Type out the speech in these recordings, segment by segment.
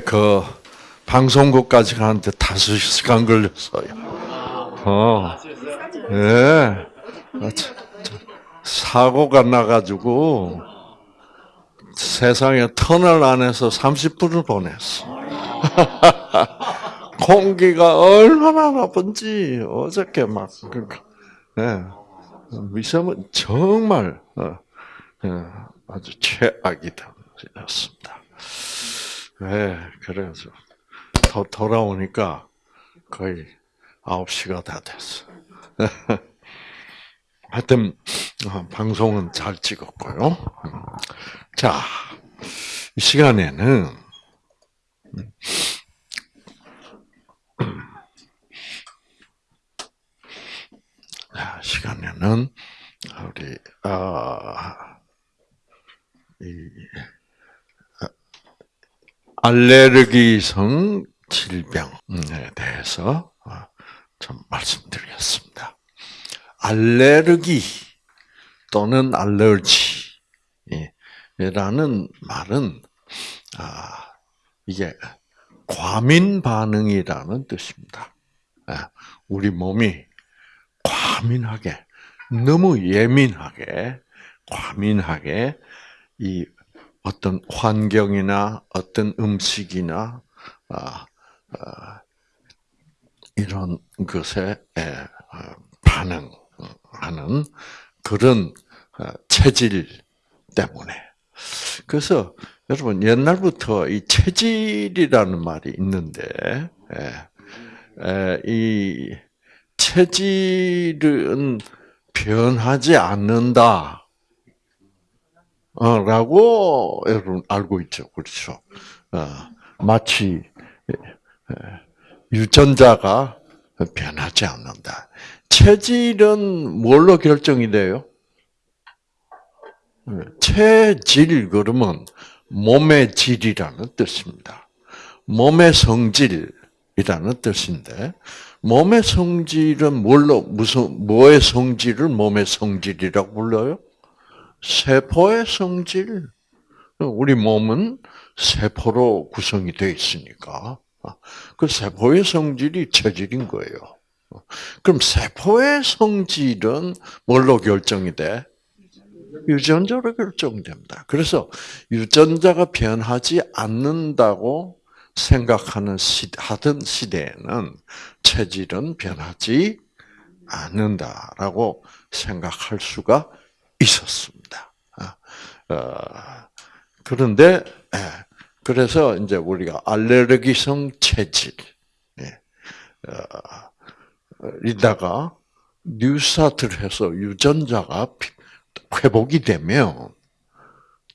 그 방송국까지 가는데 다섯 시간 걸렸어요. 어, 예. 아. 사고가 나가지고 세상에 터널 안에서 30분을 보냈어. 공기가 얼마나 나쁜지 어저께 막 그러니까, 예. 미세먼 정말 어, 예, 아주 최악이 되었습니다. 네, 그래서 더 돌아오니까 거의 9시가 다 됐어. 하여튼 어, 방송은 잘 찍었고요. 자, 이 시간에는 자, 시간에는 우리 아, 이 알레르기성 질병에 대해서 어, 좀 말씀드리겠습니다. 알레르기 또는 알러지라는 말은 아, 이게 과민 반응이라는 뜻입니다. 아, 우리 몸이 과민하게 너무 예민하게 과민하게 이 어떤 환경이나 어떤 음식이나 아, 아, 이런 것에 어, 반응하는 그런 어, 체질 때문에 그래서 여러분 옛날부터 이 체질이라는 말이 있는데 이 체질은 변하지 않는다. 어, 라고 여러분 알고 있죠. 그렇죠. 어, 마치 유전자가 변하지 않는다. 체질은 뭘로 결정이 돼요? 체질 그러면 몸의 질이라는 뜻입니다. 몸의 성질이라는 뜻인데 몸의 성질은 뭘로 무슨 뭐의 성질을 몸의 성질이라고 불러요? 세포의 성질. 우리 몸은 세포로 구성이 되어 있으니까 그 세포의 성질이 체질인 거예요. 그럼 세포의 성질은 뭘로 결정이 돼? 유전자로 결정됩니다. 그래서 유전자가 변하지 않는다고 생각하는 시, 하던 시대에는 체질은 변하지 않는다라고 생각할 수가 있었습니다. 아, 어, 그런데 예, 그래서 이제 우리가 알레르기성 체질 예, 어, 이다가 뉴스타트를 해서 유전자가 회복이 되면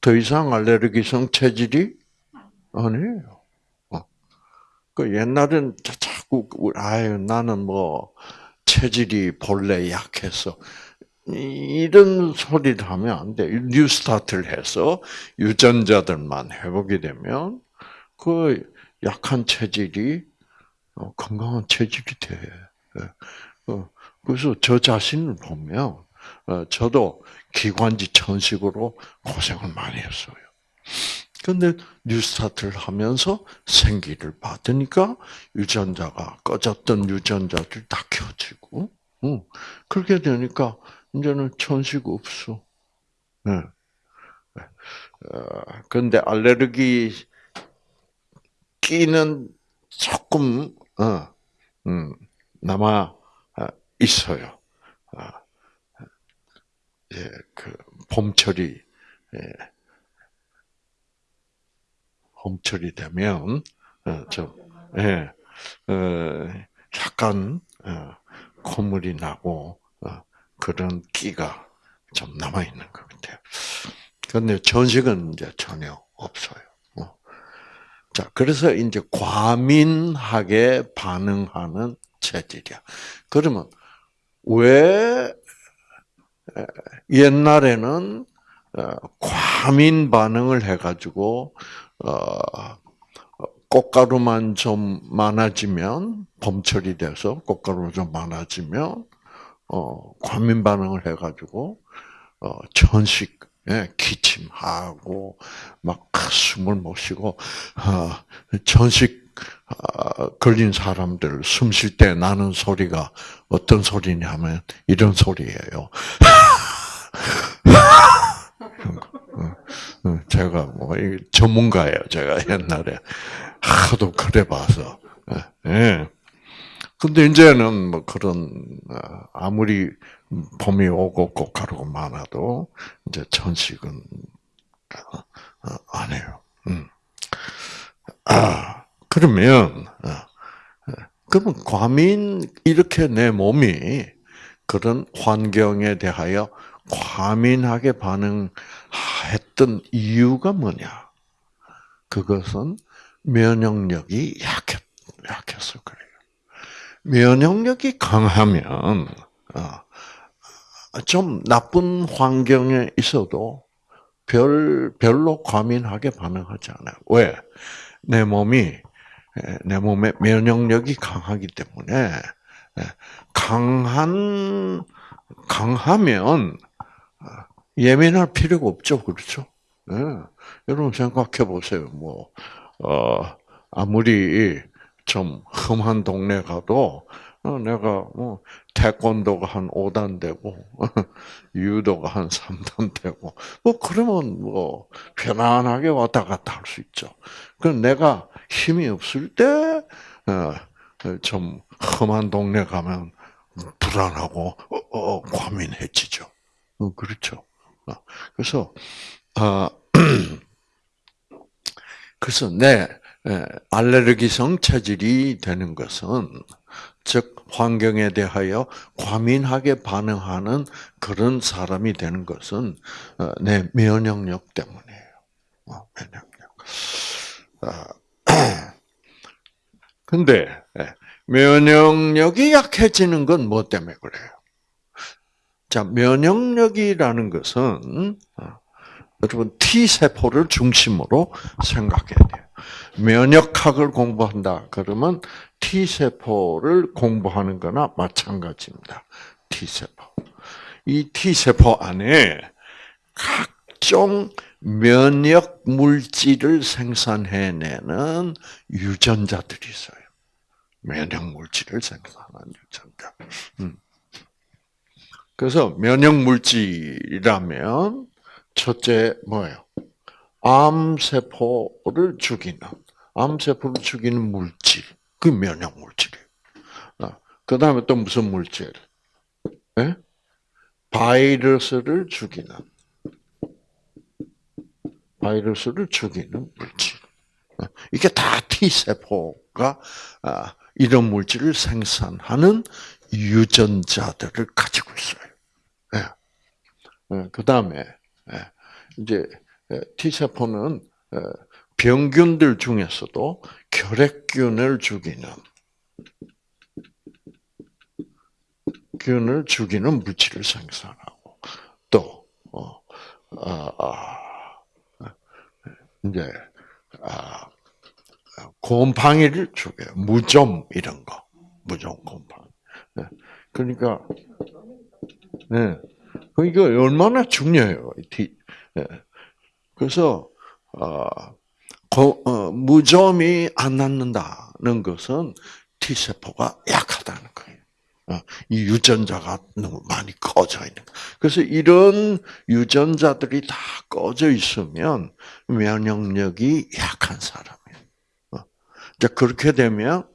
더 이상 알레르기성 체질이 아니에요. 어. 그 옛날엔 자꾸 아유 나는 뭐 체질이 본래 약해서 이런 소리를 하면 안 돼. New Start를 해서 유전자들만 회복이 되면 그 약한 체질이 어, 건강한 체질이 돼. 예. 어, 그래서 저 자신을 보면 어, 저도 기관지 천식으로 고생을 많이 했어요. 근데 뉴스타트를 하면서 생기를 받으니까 유전자가 꺼졌던 유전자들 다 켜지고, 그렇게 되니까 이제는 천식 없어. 네. 그런데 알레르기 끼는 조금 어, 음, 남아 있어요. 아, 예, 그 봄철이 예, 봄철이 되면 어, 좀 예, 어, 약간 어, 콧물이 나고 어, 그런 끼가 좀 남아 있는 것 같아요. 그런데 전식은 이제 전혀 없어요. 어. 자, 그래서 이제 과민하게 반응하는 체질이야. 그러면 왜 옛날에는 어, 과민 반응을 해가지고 어, 꽃가루만 좀 많아지면 봄철이 돼서 꽃가루가 좀 많아지면 어, 과민 반응을 해가지고 어, 천식 예, 기침하고 막 숨을 못 쉬고 어, 전식 어, 걸린 사람들 숨 쉴 때 나는 소리가 어떤 소리냐면 이런 소리예요. 제가 뭐 전문가예요. 제가 옛날에 하도 그래 봐서. 예. 근데 이제는 뭐 그런 아무리 봄이 오고 꽃가루가 많아도 이제 천식은 안 해요. 음. 아 그러면 그러면 과민 이렇게 내 몸이 그런 환경에 대하여 과민하게 반응했던 이유가 뭐냐? 그것은 면역력이 약했, 약해서 그래요. 면역력이 강하면, 어, 좀 나쁜 환경에 있어도 별, 별로 과민하게 반응하지 않아요. 왜? 내 몸이, 내 몸의 면역력이 강하기 때문에, 강한, 강하면 예민할 필요가 없죠. 그렇죠? 네. 여러분 생각해 보세요. 뭐, 어, 아무리 좀 험한 동네 가도, 어, 내가 뭐, 태권도가 한 5단 되고, 유도가 한 3단 되고, 뭐, 그러면 뭐, 편안하게 왔다 갔다 할 수 있죠. 그럼 내가 힘이 없을 때, 어, 좀 험한 동네 가면 불안하고, 어, 어, 과민해지죠. 어, 그렇죠. 어, 그래서 아 그래서 내 알레르기성 체질이 되는 것은 즉 환경에 대하여 과민하게 반응하는 그런 사람이 되는 것은 어, 내 면역력 때문이에요. 면역력. 아, 근데 면역력이 약해지는 건 뭐 때문에 그래요? 자, 면역력이라는 것은 어, 여러분 T 세포를 중심으로 생각해야 돼요. 면역학을 공부한다 그러면 T 세포를 공부하는 거나 마찬가지입니다. T 세포. 이 T 세포 안에 각종 면역 물질을 생산해내는 유전자들이 있어요. 면역 물질을 생산하는 유전자. 음. 그래서 면역 물질이라면 첫째 뭐예요? 암 세포를 죽이는 암 세포를 죽이는 물질 그 면역 물질이에요. 아, 그 다음에 또 무슨 물질? 네? 바이러스를 죽이는 바이러스를 죽이는 물질. 아, 이게 다 T 세포가 아, 이런 물질을 생산하는 유전자들을 가지고 있어요. 예, 그 다음에 예, 이제 예, T 세포는 병균들 중에서도 결핵균을 죽이는 균을 죽이는 물질을 생산하고 또 어, 아, 아, 이제 아, 곰팡이를 죽여요. 무좀 이런 거, 무좀 곰팡이. 그러니까 네. 이거 얼마나 중요해요. 예. 그래서 어, 어, 무좀이 안 낫는다는 것은 T 세포가 약하다는 거예요. 어, 이 유전자가 너무 많이 꺼져 있는. 그래서 이런 유전자들이 다 꺼져 있으면 면역력이 약한 사람이에요. 자 그렇게 되면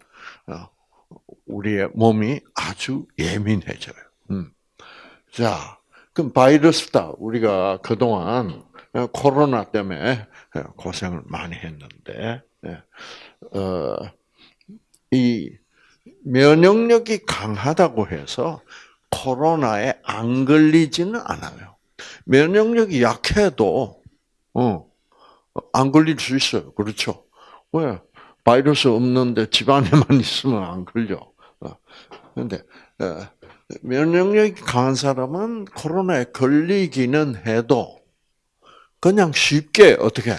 우리의 몸이 아주 예민해져요. 음. 자, 그럼 바이러스다. 우리가 그동안 코로나 때문에 고생을 많이 했는데, 예. 어, 이 면역력이 강하다고 해서 코로나에 안 걸리지는 않아요. 면역력이 약해도, 어, 안 걸릴 수 있어요. 그렇죠? 왜? 바이러스 없는데 집 안에만 있으면 안 걸려. 그런데 어, 면역력이 강한 사람은 코로나에 걸리기는 해도 그냥 쉽게 어떻게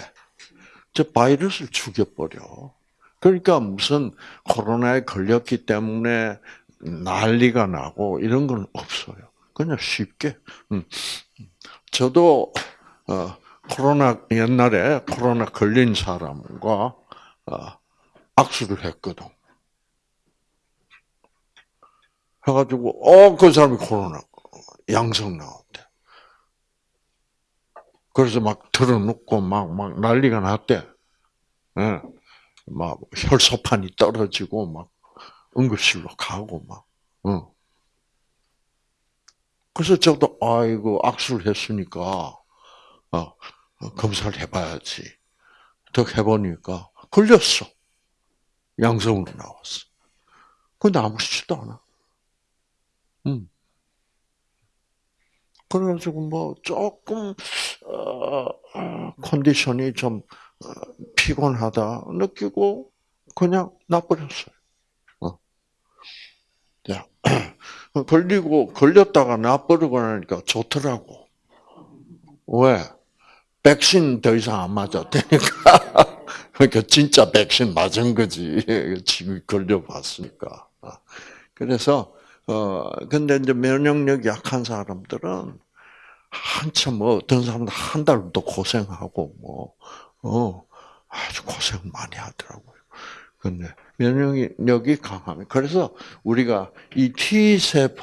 저 바이러스를 죽여버려. 그러니까 무슨 코로나에 걸렸기 때문에 난리가 나고 이런 건 없어요. 그냥 쉽게. 음. 저도 어, 코로나 옛날에 코로나 걸린 사람과 어, 악수를 했거든. 해가지고 어그 사람이 코로나 양성 나온대. 그래서 막 틀어놓고 막 막 난리가 났대. 예. 막 혈소판이 떨어지고 막 응급실로 가고 막. 어. 그래서 저도 아이고 악수를 했으니까 어, 어, 검사를 해봐야지. 더 해보니까 걸렸어. 양성으로 나왔어. 근데 아무렇지도 않아. 음. 그래가지고 뭐 조금 어, 컨디션이 좀 어, 피곤하다 느끼고 그냥 나버렸어요. 어. 야, 걸리고 걸렸다가 나버리고 나니까 좋더라고. 왜? 백신 더 이상 안 맞았다니까. 그러니까 진짜 백신 맞은 거지. 지금 걸려봤으니까. 그래서 어 근데 이제 면역력이 약한 사람들은 한참 뭐 어떤 사람들 한 달도 고생하고 뭐 어 아주 고생 많이 하더라고요. 근데 면역력이 강하면 그래서 우리가 이 T 세포라는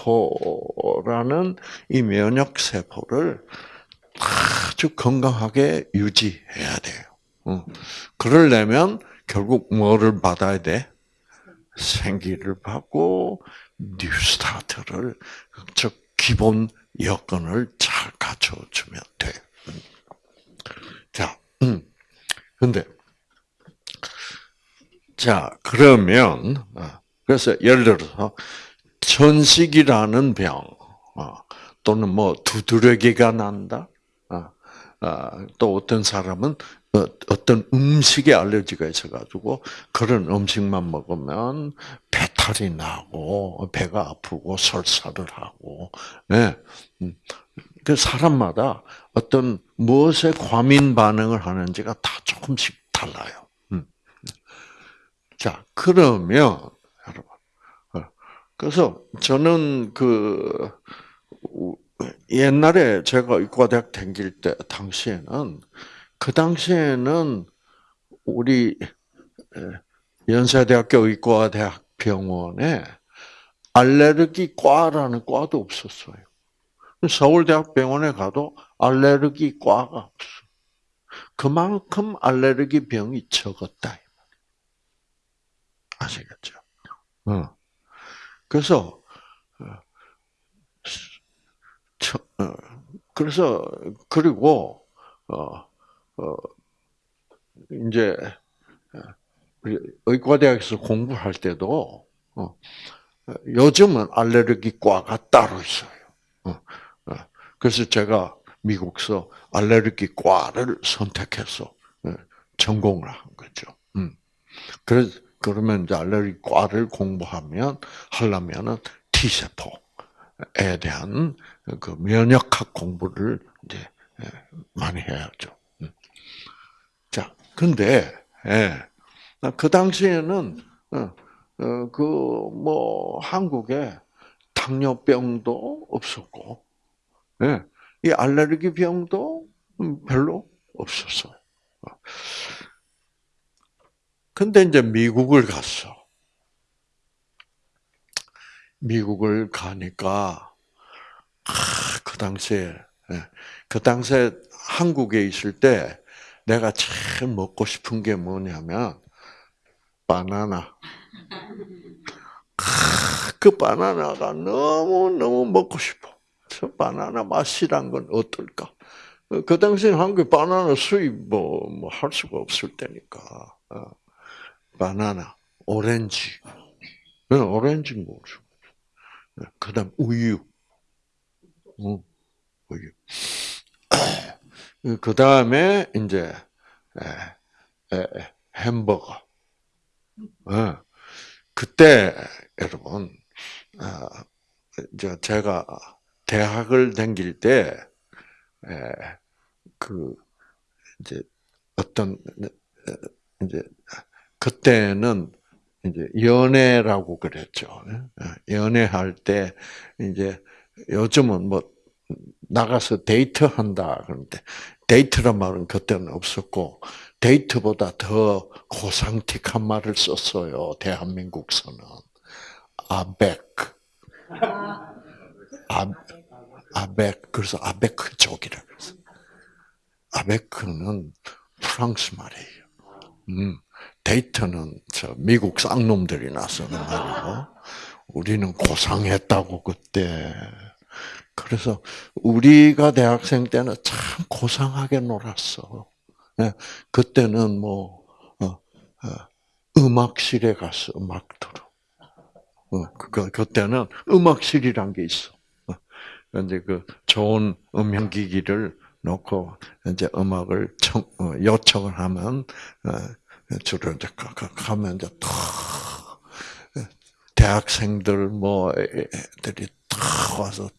이 면역 세포를 아주 건강하게 유지해야 돼요. 어. 그러려면 결국 뭐를 받아야 돼? 생기를 받고 뉴스타트를 즉 기본 여건을 잘 갖춰주면 돼. 자, 음. 근데 자 그러면 어, 그래서 예를 들어서 천식이라는 병 어, 또는 뭐 두드러기가 난다. 어, 또 어떤 사람은 어떤 음식에 알레르기가 있어가지고 그런 음식만 먹으면 배탈이 나고 배가 아프고 설사를 하고, 네. 그 사람마다 어떤 무엇에 과민 반응을 하는지가 다 조금씩 달라요. 음. 자 그러면 여러분, 어, 그래서 저는 그 옛날에 제가 의과대학 다닐 때 당시에는 그 당시에는 우리 연세대학교 의과대학 병원에 알레르기 과라는 과도 없었어요. 서울대학병원에 가도 알레르기 과가 없어. 그만큼 알레르기 병이 적었다. 아시겠죠? 어. 그래서 어, 어, 그래서 그리고 어 어, 이제 의과대학에서 공부할 때도 어, 요즘은 알레르기과가 따로 있어요. 어, 어, 그래서 제가 미국서 알레르기과를 선택해서 어, 전공을 한 거죠. 음. 그래서 그러면 이제 알레르기과를 공부하면 하려면은 T 세포에 대한 그 면역학 공부를 이제 예, 많이 해야죠. 근데 예, 그 당시에는 어, 어, 그뭐 한국에 당뇨병도 없었고, 예, 이 알레르기 병도 별로 없었어요. 근데 이제 미국을 갔어. 미국을 가니까 아, 그 당시에 예, 그 당시에 한국에 있을 때 내가 제일 먹고 싶은 게 뭐냐면 바나나. 그 바나나가 너무 너무 먹고 싶어. 저 바나나 맛이란 건 어떨까? 그 당시에 한국 바나나 수입 뭐 뭐 할 수가 없을 때니까 어. 바나나, 오렌지, 오렌지 뭐죠? 그다음 우유, 우유. 그 다음에 이제 햄버거. 어. 그때 여러분 제가 대학을 다닐 때그 이제 어떤 이제 그때는 이제 연애라고 그랬죠. 어, 연애할 때 이제 요즘은 뭐 나가서 데이트한다 그런데 데이트란 말은 그때는 없었고 데이트보다 더 고상틱한 말을 썼어요. 대한민국서는 아벡, 아, 아벡 그래서 아베크족이라 그랬어. 아베크는 프랑스 말이에요. 음, 데이트는 저 미국 쌍놈들이나 쓰는 말이고 우리는 고상했다고 그때. 그래서 우리가 대학생 때는 참 고상하게 놀았어. 예, 그때는 뭐 어, 어, 음악실에 가서 음악 들어. 어, 그 그때는 음악실이란 게 있어. 이제 그 좋은 음향기기를 놓고 이제 음악을 청, 요청을 하면 주로 이제 가면 이제 탁 대학생들 뭐 애들이 탁 와서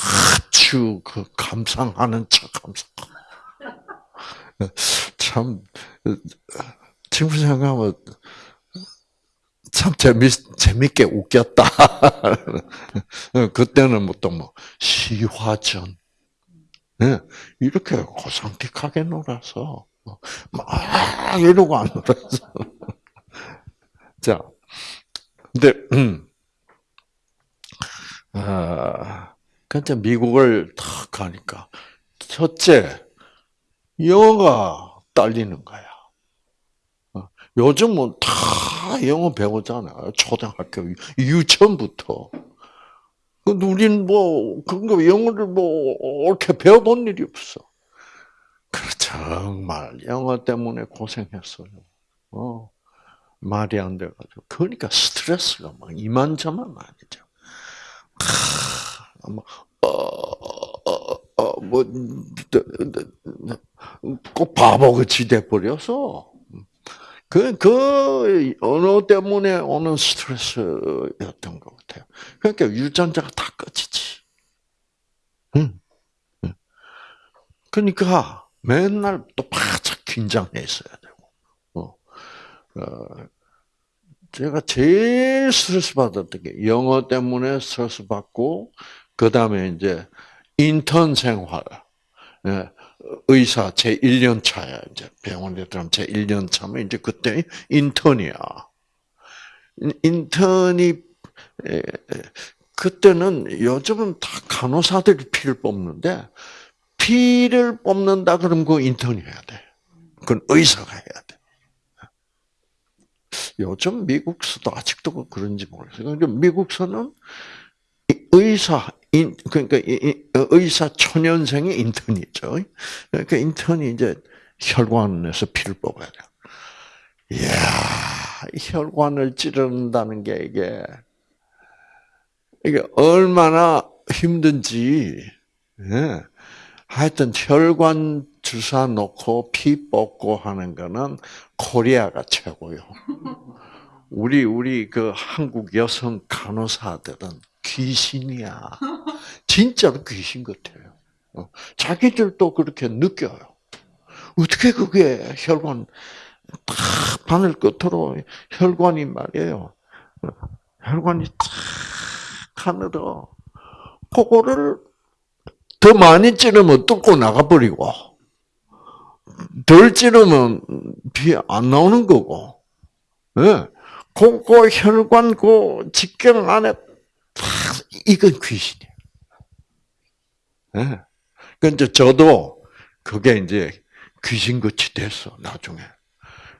아주 그 감상하는 척 감상. 참 지금 생각하면 참 재미 재밌게 웃겼다. 그때는 뭐또뭐 뭐 시화전 네, 이렇게 고상틱하게 놀아서 막 이러고 안 놀아서 자, 근데 음, 아, 근데 미국을 탁 가니까 첫째 영어가 딸리는 거야. 어, 요즘은 다 영어 배우잖아요. 초등학교 유치원부터. 근데 우리는 뭐 그런 거 영어를 뭐 옳게 배워본 일이 없어. 그 정말 영어 때문에 고생했어요. 어. 말이 안 돼가지고. 그러니까 스트레스가 막 이만저만 아니죠. 뭐, 어, 어, 어, 뭐, 꼭 바보같이 돼버려서. 그, 그, 언어 때문에 오는 스트레스였던 것 같아요. 그러니까 유전자가 다 꺼지지. 응. 그러니까 맨날 또 바짝 긴장해 있어야 되고. 어. 어, 제가 제일 스트레스 받았던 게 영어 때문에 스트레스 받고 그 다음에 이제 인턴 생활, 예, 의사 제 1년 차야 이제 병원에 들어가면 제 1년 차면 이제 그때 인턴이야. 인턴이 그때는 요즘은 다 간호사들이 피를 뽑는데 피를 뽑는다 그러면 그 인턴이 해야 돼. 그건 의사가 해야 돼. 요즘 미국서도 아직도 그런지 모르겠어요. 미국서는 의사, 그러니까 의사 초년생의 인턴이죠. 그러니까 인턴이 이제 혈관에서 피를 뽑아야 돼요. 이야, 혈관을 찌른다는 게 이게, 이게 얼마나 힘든지, 예. 하여튼 혈관 주사 놓고 피 뽑고 하는 거는 코리아가 최고요. 우리 우리 그 한국 여성 간호사들은 귀신이야. 진짜로 귀신 같아요. 어, 자기들도 그렇게 느껴요. 어떻게 그게 혈관 딱 바늘 끝으로 혈관이 말이에요. 혈관이 탁 하늘어. 그거를 더 많이 찌르면 뚫고 나가버리고, 덜 찌르면 피안 나오는 거고, 예. 그, 그 혈관 그 직경 안에 이건 귀신이에요. 예. 근데 저도 그게 이제 귀신같이 됐어, 나중에.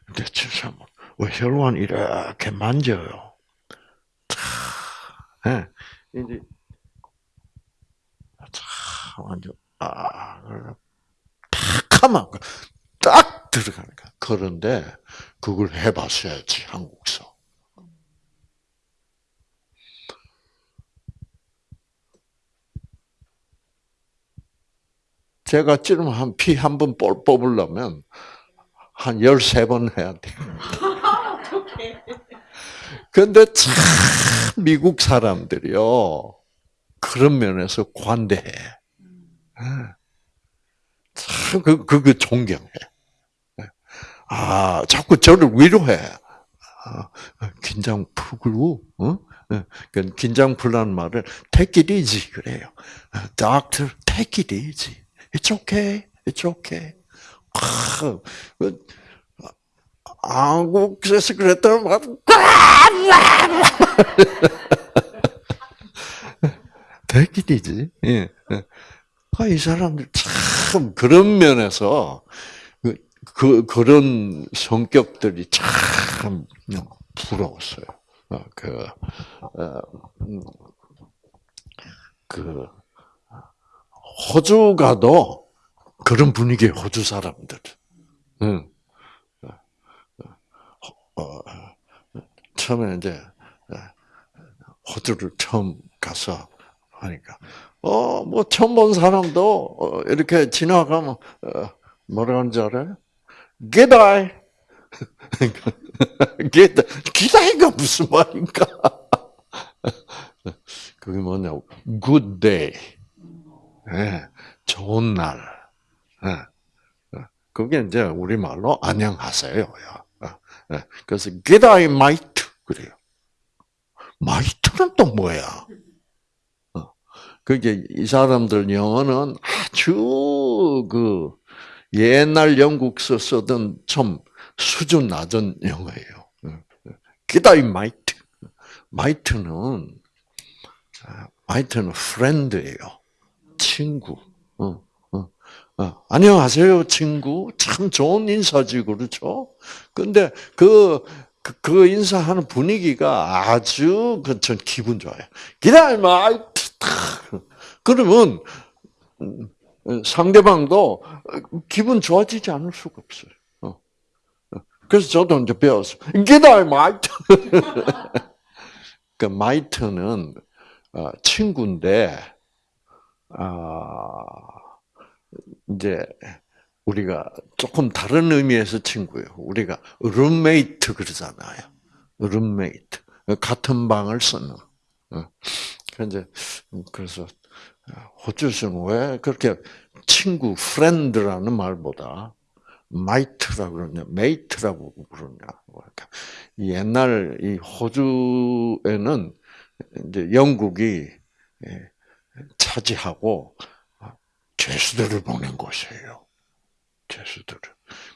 근데 진짜 뭐, 혈관 이렇게 만져요. 예. 이제, 완전, 아, 탁 하면, 딱 들어가는 거야. 그런데, 그걸 해봤어야지, 한국서. 제가 찌르면 한 피 한 번 뽑으려면 한 13번 해야 돼. 근데 참 미국 사람들이요. 그런 면에서 관대해. 예. 참, 그, 그, 그 존경해. 예. 아, 자꾸 저를 위로해. 아, 긴장 풀고, 어? 그 긴장 풀라는 말을 take it easy 그래요. Doctor, take it easy. It's okay. It's okay. 아, 그, 한국에서 그랬더니 막 대길이지. 예. 아, 이 사람들 참 그런 면에서 그, 그 그런 성격들이 참 부러웠어요. 어, 그, 어, 음, 그 호주 가도 그런 분위기 호주 사람들. 응. 어, 처음에 이제 호주를 처음 가서 하니까 어 뭐 처음 본 사람도 어, 이렇게 지나가면 어, 뭐라 하는 줄 알아요? 기다이 기다 기다이가 무슨 말인가? 그게 뭐냐? good day. 네, 좋은 날. 네. 그게 이제 우리말로 안녕하세요. 네. 그래서 get I might 그래요. might는 또 뭐야? 그게 이 사람들 영어는 아주 그 옛날 영국서 쓰던 좀 수준 낮은 영어예요. I might. might는 might는 friend예요. 친구. 어, 어, 어. 안녕하세요, 친구. 참 좋은 인사지, 그렇죠? 근데 그, 그, 그 인사하는 분위기가 아주, 그, 전 기분 좋아요. 기다려마! 그러면, 상대방도 기분 좋아지지 않을 수가 없어요. 그래서 저도 이제 배웠어. G'day, mate! 그, mate는, 친구인데, 아, 이제 우리가 조금 다른 의미에서 친구예요. 우리가 룸메이트 그러잖아요. 룸메이트 같은 방을 쓰는. 그래서 그래서 호주에서는 왜 그렇게 친구, friend라는 말보다 mate라고 그러냐, mate라고 그러냐. 옛날 이 호주에는 이제 영국이 차지하고 죄수들을 보낸 곳이에요. 죄수들을.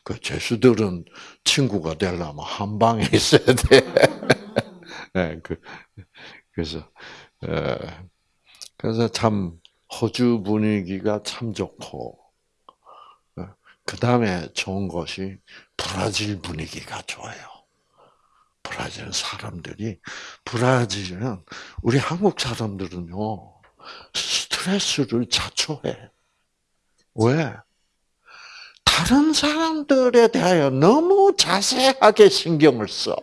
그 죄수들은 친구가 되려면 한 방에 있어야 돼. 네, 그, 그래서, 에, 그래서 참, 호주 분위기가 참 좋고, 그 다음에 좋은 것이 브라질 분위기가 좋아요. 브라질 사람들이, 브라질은, 우리 한국 사람들은요, 스트레스를 자초해. 왜? 다른 사람들에 대하여 너무 자세하게 신경을 써.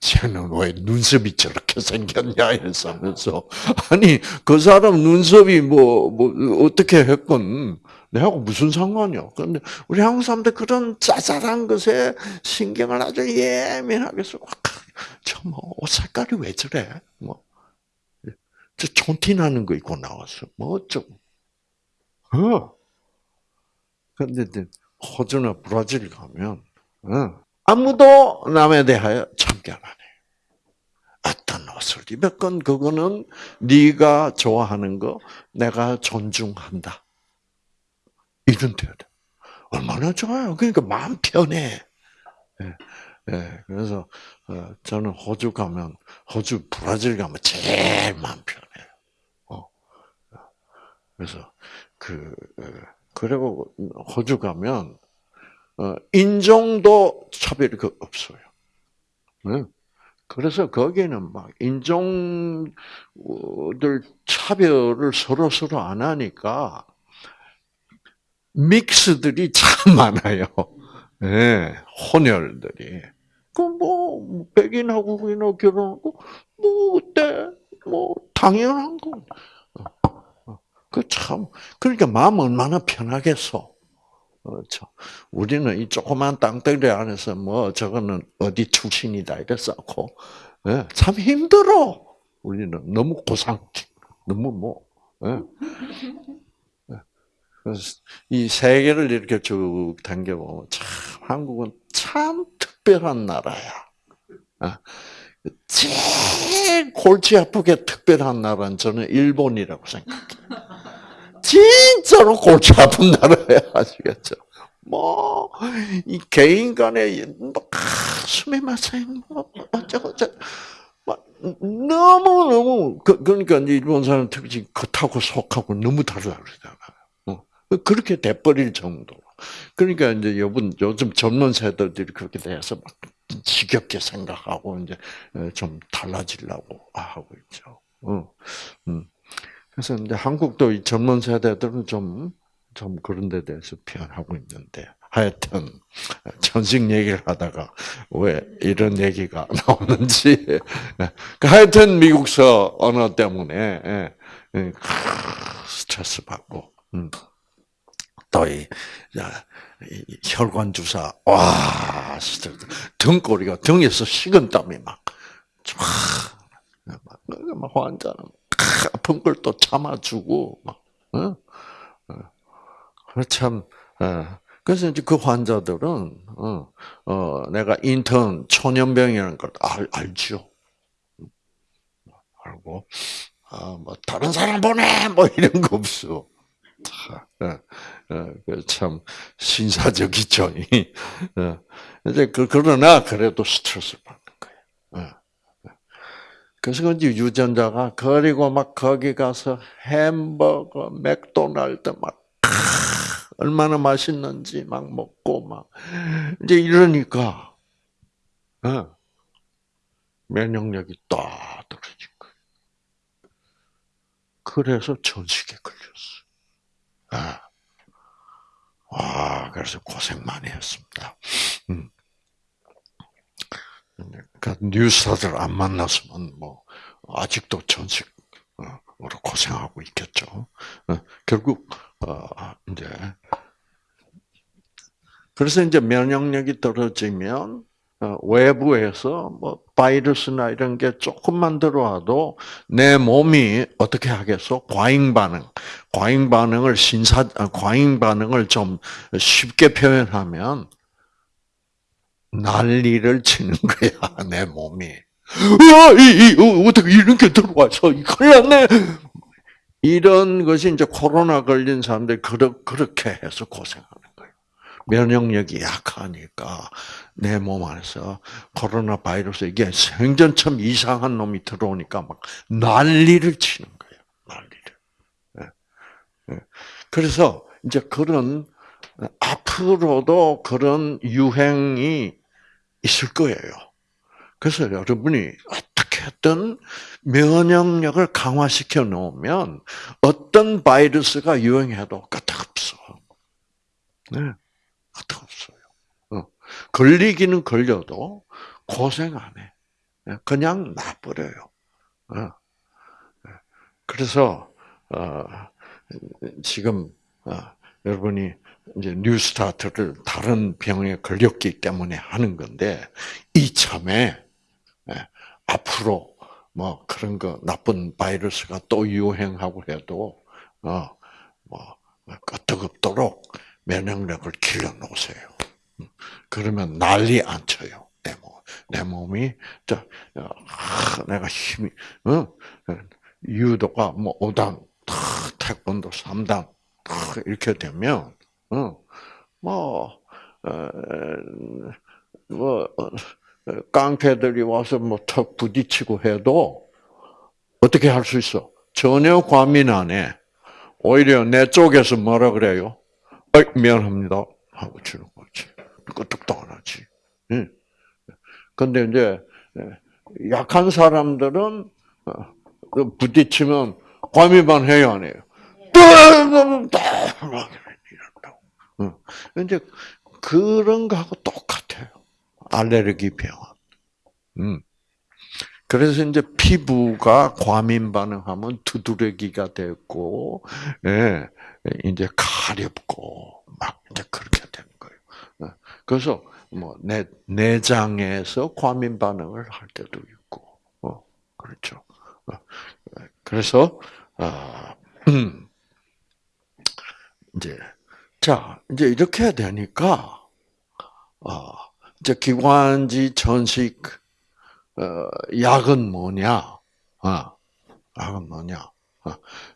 쟤는 왜 눈썹이 저렇게 생겼냐 해서면서 아니 그 사람 눈썹이 뭐, 뭐 어떻게 했건 내하고 무슨 상관이야. 그런데 우리 한국 사람들 그런 짜잘한 것에 신경을 아주 예민하게 써. 저뭐옷 색깔이 왜 저래? 뭐 저 촌티 나는 거 입고 나왔어. 뭐 어쩌고. 어. 근데 호주나 브라질 가면 어. 아무도 남에 대하여 참견 안 해. 어떤 옷을 입었건 그거는 네가 좋아하는 거 내가 존중한다. 이런 돼. 얼마나 좋아요. 그러니까 마음 편해. 예, 예, 그래서 어, 저는 호주 가면 호주 브라질 가면 제일 마음 편해요. 어. 그래서 그 어, 그리고 호주 가면 어, 인종도 차별이 그 없어요. 그래서 거기는 막 인종들 차별을 서로 서로 안 하니까 믹스들이 참 많아요. 네, 혼혈들이. 그뭐 백인하고 그인하고 결혼하고 뭐 어때? 뭐 당연한 거. 그 참, 그러니까 마음 얼마나 편하겠어. 그렇죠. 우리는 이 조그만 땅덩어리 안에서 뭐 저거는 어디 출신이다 이래 쌓고 예, 참 힘들어. 우리는 너무 고상, 너무 뭐. 예. 예. 이 세계를 이렇게 쭉 당겨보면 참 한국은 참 특별한 나라야. 아, 제일 골치 아프게 특별한 나라는 저는 일본이라고 생각해요. 진짜로 골치 아픈 나라야 아시겠죠? 뭐, 이 개인 간에, 뭐, 숨이 마세요, 뭐, 어쩌고, 저쩌고. 너무너무, 그, 그러니까 일본 사람 특히 겉하고 속하고 너무 다르다 그러잖아. 어. 그렇게 돼버릴 정도로. 그러니까 이제 요즘, 요즘 젊은 세대들이 그렇게 돼서 막 지겹게 생각하고 이제 좀 달라지려고 하고 있죠. 어. 음. 그래서 이제 한국도 이 젊은 세대들은 좀, 좀 그런 데 대해서 표현하고 있는데, 하여튼, 전식 얘기를 하다가 왜 이런 얘기가 나오는지. 그 하여튼 미국서 언어 때문에 예, 예, 스트레스 받고, 음. 또이 혈관 주사, 와, 등골이가 등에서 식은땀이 막, 막 환자는 아픈 걸 또 참아주고, 막, 어? 어. 참, 어. 그래서 이제 그 환자들은, 어, 어, 내가 인턴 초년병이라는 걸 알, 알죠. 알고, 아, 뭐, 다른 사람 보내! 뭐, 이런 거 없어. 참, 신사적이죠. 이제, 그, 그러나, 그래도 스트레스를 받는 거예요. 그래서 그런지 유전자가 그리고 막 거기 가서 햄버거, 맥도날드 막 얼마나 맛있는지 막 먹고 막 이제 이러니까 어, 면역력이 딱 떨어진 거예요. 그래서 전식에 걸렸어. 아. 와, 그래서 고생 많이 했습니다. 음. 그러니까 뉴스타들 안 만났으면 뭐 아직도 전식으로 고생하고 있겠죠. 어, 결국 어, 이제 그래서 이제 면역력이 떨어지면 어, 외부에서 뭐 바이러스나 이런 게 조금만 들어와도 내 몸이 어떻게 하겠어? 과잉 반응, 과잉 반응을 신사, 과잉 반응을 좀 쉽게 표현하면 난리를 치는 거야, 내 몸이. 어, 이, 이, 어, 어떻게 이런 게 들어와서, 큰일 났네! 이런 것이 이제 코로나 걸린 사람들이 그러, 그렇게 해서 고생하는 거예요. 면역력이 약하니까 내 몸 안에서 코로나 바이러스 이게 생전처럼 이상한 놈이 들어오니까 막 난리를 치는 거예요. 난리를. 예. 예. 그래서 이제 그런 앞으로도 그런 유행이 있을 거예요. 그래서 여러분이 어떻게든 면역력을 강화시켜 놓으면 어떤 바이러스가 유행해도 까딱없어. 네, 까딱없어요. 어. 걸리기는 걸려도 고생 안 해. 네, 그냥 놔버려요. 어. 네. 그래서 어, 지금 여러분이 이제 뉴스타트를 다른 병에 걸렸기 때문에 하는 건데 이 참에 예, 앞으로 뭐 그런 거 나쁜 바이러스가 또 유행하고 해도 어뭐 끄떡없도록 면역력을 길러 놓으세요. 음, 그러면 난리 안 쳐요. 내 몸, 내 몸이 저 내가 힘이 어 유도가 뭐 5단, 태권도 3단 이렇게 되면 어, 뭐, 어, 뭐, 깡패들이 와서 뭐턱 부딪히고 해도 어떻게 할 수 있어? 전혀 과민 안 해. 오히려 내 쪽에서 뭐라 그래요? 어이, 미안합니다. 하고 주는 거지. 끄떡도 안 하지. 응. 근데 이제, 약한 사람들은 어, 부딪히면 과민반 해요, 안 해요? 이제 그런 거하고 똑같아요. 알레르기 병. 음. 그래서 이제 피부가 과민 반응하면 두드러기가 되고, 예, 이제 가렵고, 막 이제 그렇게 되는 거예요. 예. 그래서 뭐 내, 내장에서 과민 반응을 할 때도 있고, 어, 그렇죠. 어, 그래서, 아, 음, 이제 자, 이제 이렇게 되니까, 어, 이제 기관지 전식, 어, 약은 뭐냐? 어, 약은 뭐냐? 어,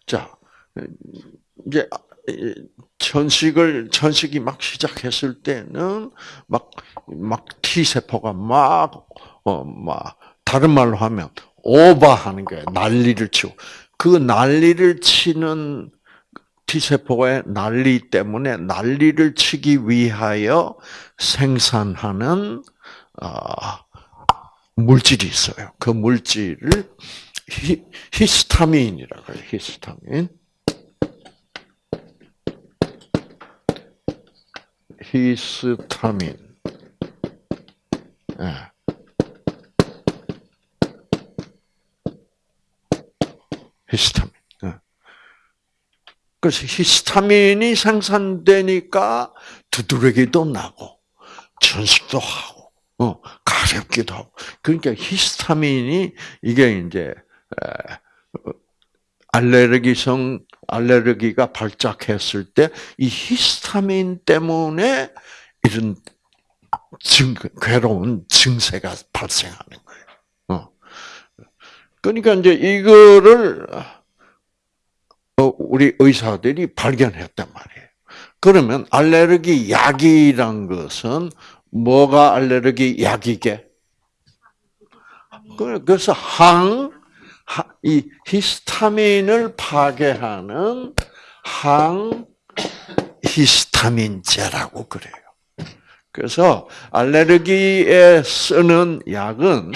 자, 이제 이 천식을 천식이 막 시작했을 때는 막 막 T 세포가 막 어 막 다른 말로 하면 오버하는 거예요. 난리를 치고 그 난리를 치는 T 세포의 난리 때문에 난리를 치기 위하여 생산하는 아, 물질이 있어요. 그 물질을 히, 히스타민이라고 해요. 히스타민. 히스타민. 예. 히스타민. 예. 그래서 히스타민이 생산되니까 두드러기도 나고 전식도 하고 어, 가렵기도 하고 그러니까 히스타민이 이게 이제 알레르기성 알레르기가 발작했을 때 이 히스타민 때문에 이런 증, 괴로운 증세가 발생하는 거예요. 어. 그러니까 이제 이거를 어, 우리 의사들이 발견했단 말이에요. 그러면 알레르기 약이란 것은 뭐가 알레르기 약이게? 그래서 항, 이 히스타민을 파괴하는 항 히스타민제라고 그래요. 그래서 알레르기에 쓰는 약은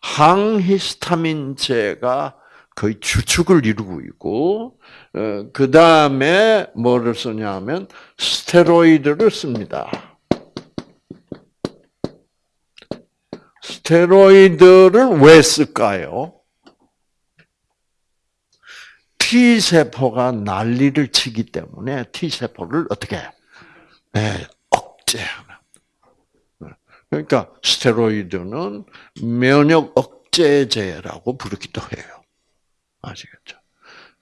항히스타민제가 거의 주축을 이루고 있고 어, 그 다음에 뭐를 쓰냐면 스테로이드를 씁니다. 스테로이드를 왜 쓸까요? T 세포가 난리를 치기 때문에 T 세포를 어떻게 네, 억제하는. 그러니까 스테로이드는 면역 억제제라고 부르기도 해요. 아시겠죠?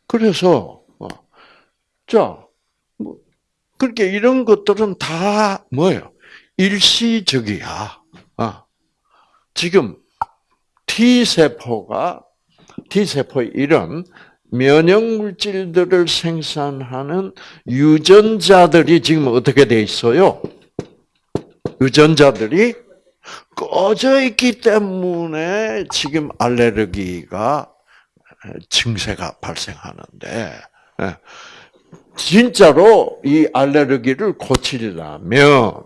그래서 어, 자, 뭐 그렇게 이런 것들은 다 뭐예요? 일시적이야. 어. 지금 T 세포가 T 세포의 이런 면역 물질들을 생산하는 유전자들이 지금 어떻게 돼 있어요? 유전자들이 꺼져 있기 때문에 지금 알레르기가 증세가 발생하는데 예. 진짜로 이 알레르기를 고치려면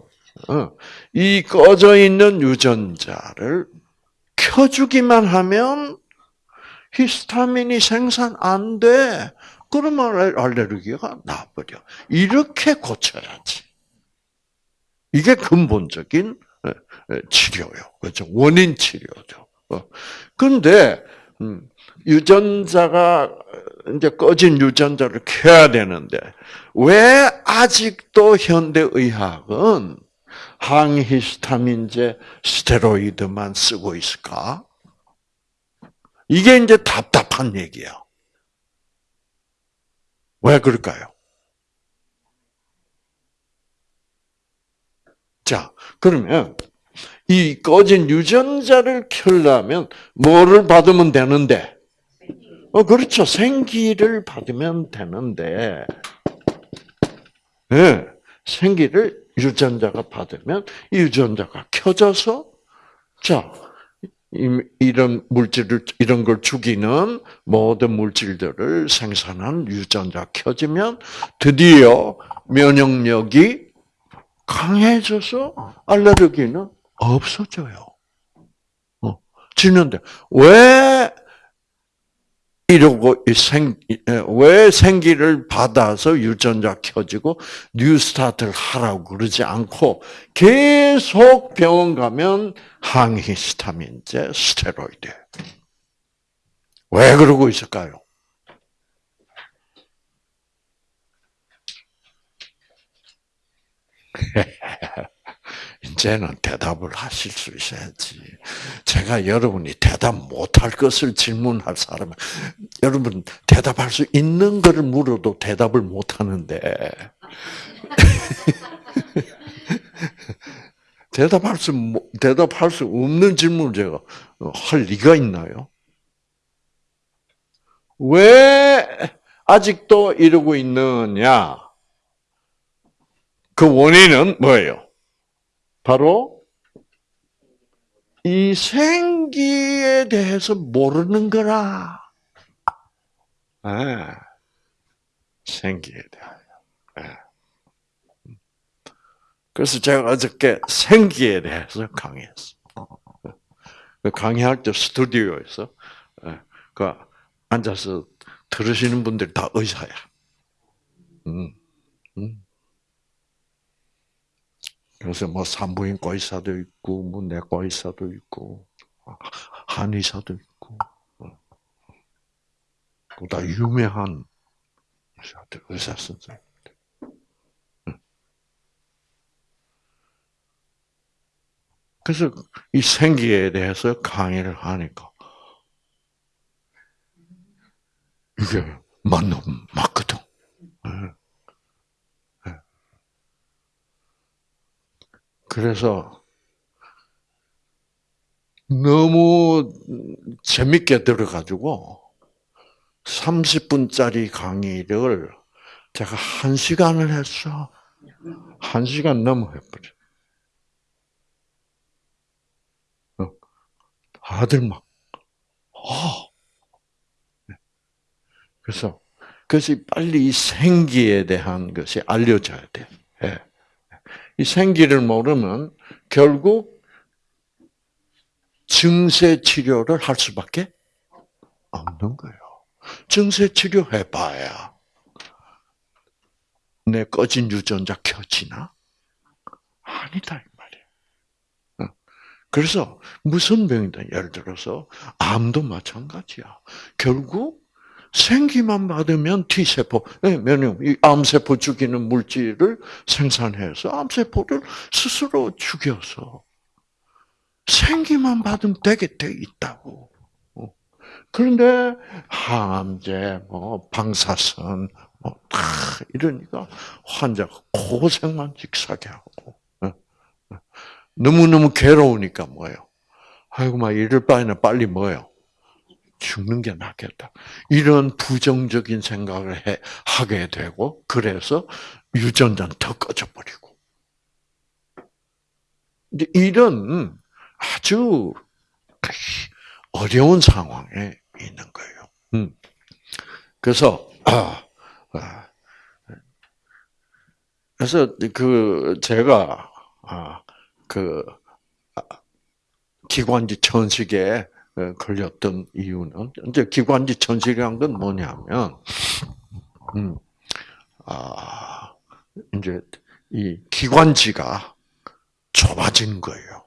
어, 이 꺼져 있는 유전자를 켜주기만 하면 히스타민이 생산 안 돼. 그러면 알레르기가 나버려. 이렇게 고쳐야지. 이게 근본적인 치료요. 그렇죠. 원인 치료죠. 그런데 어. 음, 유전자가 이제 꺼진 유전자를 켜야 되는데 왜 아직도 현대 의학은 항히스타민제 스테로이드만 쓰고 있을까? 이게 이제 답답한 얘기야. 왜 그럴까요? 자, 그러면 이 꺼진 유전자를 켜려면 뭐를 받으면 되는데? 어, 그렇죠. 생기를 받으면 되는데, 예, 네, 생기를 유전자가 받으면 이 유전자가 켜져서, 자, 이런 물질을, 이런 걸 죽이는 모든 물질들을 생산한 유전자 켜지면 드디어 면역력이 강해져서 알레르기는 없어져요. 어, 지는데 왜 이러고 생, 왜 생기를 받아서 유전자 켜지고 뉴스타트를 하라고 그러지 않고 계속 병원 가면 항히스타민제, 스테로이드. 왜 그러고 있을까요? 이제는 대답을 하실 수 있어야지. 제가 여러분이 대답 못할 것을 질문할 사람은 여러분 대답할 수 있는 것을 물어도 대답을 못 하는데 대답할 수 대답할 수 없는 질문을 제가 할 리가 있나요? 왜 아직도 이러고 있느냐? 그 원인은 뭐예요? 바로 이 생기에 대해서 모르는 거라. 네. 생기에 대하여. 네. 그래서 제가 어저께 생기에 대해서 강의했어. 그 강의할 때 스튜디오에서 그 앉아서 들으시는 분들 다 의사야. 음, 음. 그래서 뭐 산부인과 의사도 있고, 뭐 내과 의사도 있고, 한의사도 있고, 다 유명한 의사들, 의사 선생. 그래서 이 생기에 대해서 강의를 하니까 이게 맞는 맞거든. 그래서 너무 재밌게 들어가지고 30분짜리 강의를 제가 한 시간을 했어. 한 시간 넘어 해버려. 다들 막, 어. 그래서, 그것이 빨리 이 생기에 대한 것이 알려져야 돼. 예. 이 생기를 모르면 결국 증세 치료를 할 수밖에 없는 거예요. 증세 치료 해봐야 내 꺼진 유전자 켜지나? 아니다. 그래서 무슨 병이다. 예를 들어서 암도 마찬가지야. 결국 생기만 받으면 T세포, 네, 면역, 이 암세포 죽이는 물질을 생산해서 암세포를 스스로 죽여서 생기만 받으면 되게 돼 있다고. 어. 그런데 항암제, 뭐 방사선, 뭐다 이러니까 환자가 고생만 직사게 하고. 너무 너무 괴로우니까 뭐예요? 아이고, 막 이럴 바에는 빨리 뭐예요? 죽는 게 낫겠다. 이런 부정적인 생각을 해, 하게 되고, 그래서 유전자는 더 꺼져버리고. 이런 아주 어려운 상황에 있는 거예요. 음. 그래서, 아, 아, 그래서 그, 제가, 아, 그 아, 기관지 천식에 어, 걸렸던 이유는 이제 기관지 천식이란 건 뭐냐면 음, 아 이제 이 기관지가 좁아진 거예요.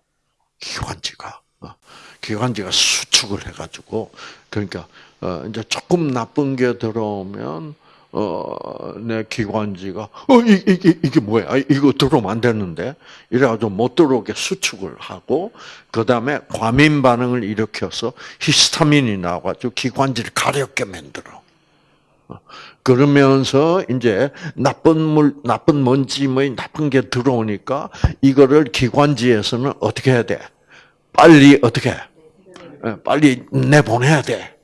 기관지가 어, 기관지가 수축을 해가지고 그러니까 어, 이제 조금 나쁜 게 들어오면 어, 내 기관지가, 어, 이, 이, 이게 뭐야? 아, 이거 들어오면 안 되는데? 이래가지고 못 들어오게 수축을 하고, 그 다음에 과민 반응을 일으켜서 히스타민이 나와가지고 기관지를 가렵게 만들어. 어, 그러면서 이제 나쁜 물, 나쁜 먼지, 뭐 나쁜 게 들어오니까 이거를 기관지에서는 어떻게 해야 돼? 빨리 어떻게? 예, 빨리 내보내야 돼.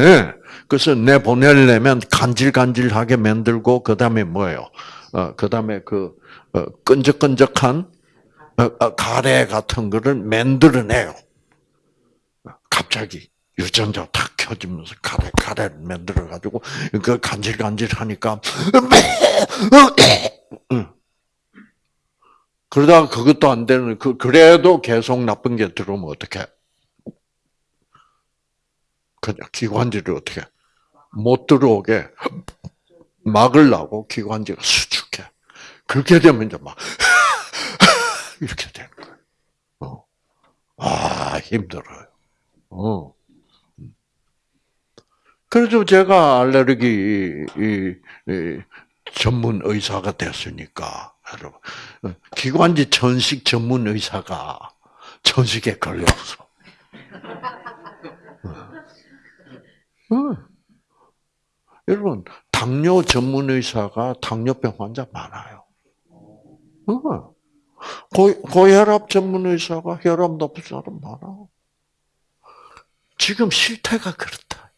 예. 그래서 내보내려면 간질간질하게 만들고 그 다음에 뭐예요? 어, 그 다음에 그 어, 끈적끈적한 어, 어, 가래 같은 거를 만들어내요. 갑자기 유전자 탁 켜지면서 가래 가래를 만들어 가지고 그 간질간질하니까 그러다가 그것도 안 되는 그 그래도 계속 나쁜 게 들어오면 어떻게? 그냥 기관지를 어떻게 못 들어오게 막으려고 기관지가 수축해. 그렇게 되면 이제 막 이렇게 되는 거예요. 어. 아 힘들어요. 어. 그래서 제가 알레르기 전문 의사가 됐으니까 여러분 기관지 전식 전문 의사가 전식에 걸려서 어. 여러분, 당뇨 전문 의사가 당뇨병 환자 많아요. 어. 고, 고혈압 전문 의사가 혈압 높은 사람 많아. 지금 실태가 그렇다.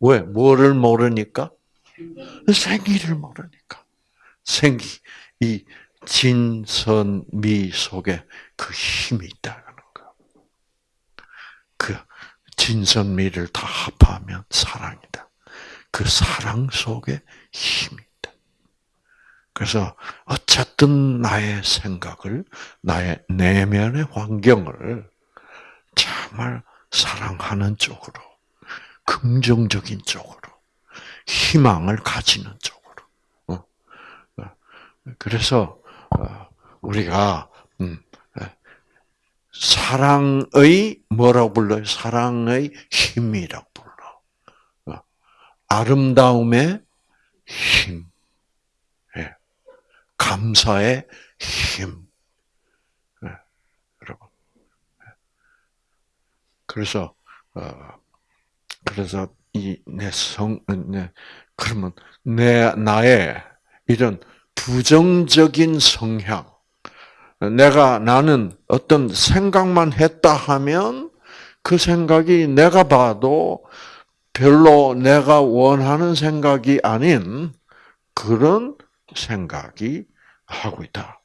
왜? 뭐를 모르니까? 생기를 모르니까. 생기. 이 진선미 속에 그 힘이 있다는 거. 그 진선미를 다 합하면 사랑이다. 그 사랑 속에 힘이 있다. 그래서 어쨌든 나의 생각을, 나의 내면의 환경을 정말 사랑하는 쪽으로, 긍정적인 쪽으로, 희망을 가지는 쪽으로. 어? 어. 그래서 어, 우리가 음, 사랑의 뭐라고 불러요? 사랑의 힘이라고. 아름다움의 힘, 예. 감사의 힘. 여러분. 그래서 그래서 이 내 성, 내, 그러면 내, 나의 이런 부정적인 성향, 내가 나는 어떤 생각만 했다 하면 그 생각이 내가 봐도 별로 내가 원하는 생각이 아닌 그런 생각이 하고 있다.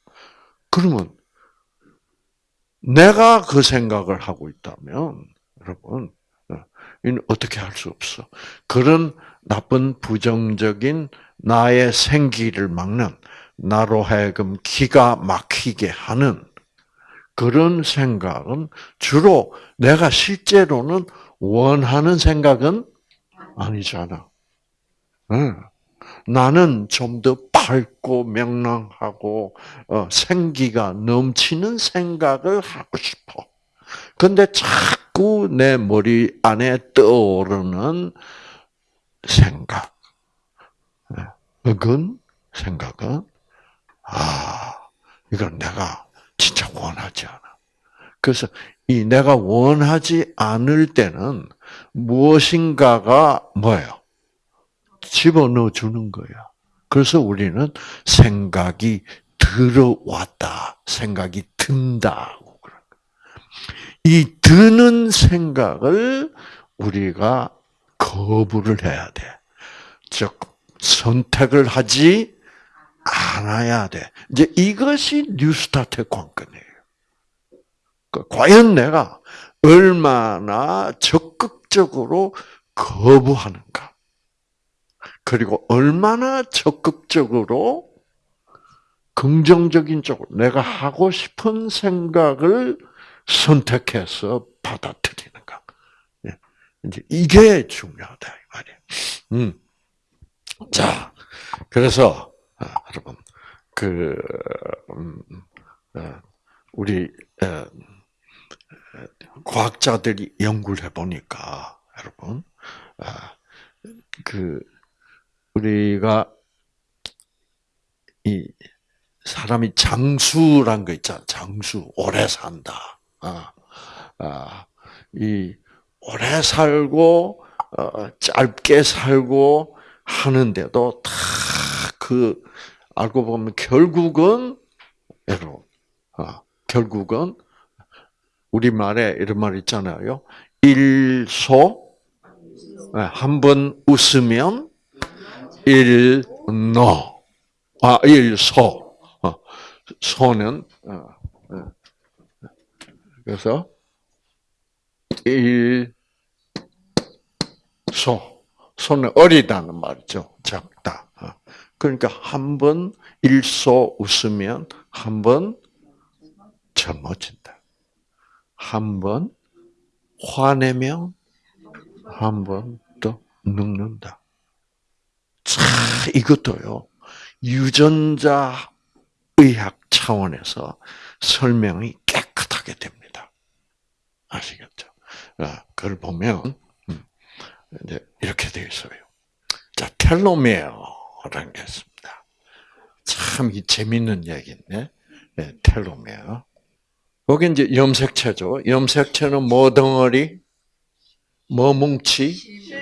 그러면 내가 그 생각을 하고 있다면 여러분 이는 어떻게 할 수 없어. 그런 나쁜 부정적인 나의 생기를 막는 나로 하여금 기가 막히게 하는 그런 생각은 주로 내가 실제로는 원하는 생각은 아니잖아. 응. 나는 좀 더 밝고 명랑하고 어, 생기가 넘치는 생각을 하고 싶어. 근데 자꾸 내 머리 안에 떠오르는 생각, 그건 생각은 아 이건 내가 진짜 원하지 않아. 그래서 이 내가 원하지 않을 때는 무엇인가가 뭐예요? 집어넣어 주는 거야. 그래서 우리는 생각이 들어왔다, 생각이 든다. 이 드는 생각을 우리가 거부를 해야 돼. 즉, 선택을 하지 않아야 돼. 이제 이것이 뉴스타트의 관건이에요. 그 과연 내가 얼마나 적극적으로 거부하는가. 그리고 얼마나 적극적으로 긍정적인 쪽으로 내가 하고 싶은 생각을 선택해서 받아들이는가. 예. 이제 이게 중요하다 이 말이에요. 음. 자, 그래서 아, 여러분 그 음, 어, 우리 어, 과학자들이 연구를 해보니까 여러분 아, 그 우리가 이 사람이 장수란 거 있잖아. 장수 오래 산다. 아, 아, 이 오래 살고 어, 짧게 살고 하는데도 다 그 알고 보면 결국은 여러분, 아, 결국은 우리 말에 이런 말 있잖아요. 일소 네, 한번 웃으면 일노 아 일소 어, 소는 어, 그래서 일 소, 소는 어리다는 말이죠. 작다. 어. 그러니까 한 번 일소 웃으면 한 번 젊어진다. 한 번 화내면 한 번 더 늙는다. 자, 이것도요. 유전자 의학 차원에서 설명이 깨끗하게 됩니다. 아시겠죠? 아, 그걸 보면 음, 이렇게 되어 있어요. 자, 텔로메어라는 게 있습니다. 참 재밌는 얘기인데, 네, 텔로메어. 거기 이제 염색체죠. 염색체는 뭐 덩어리? 뭐 뭉치?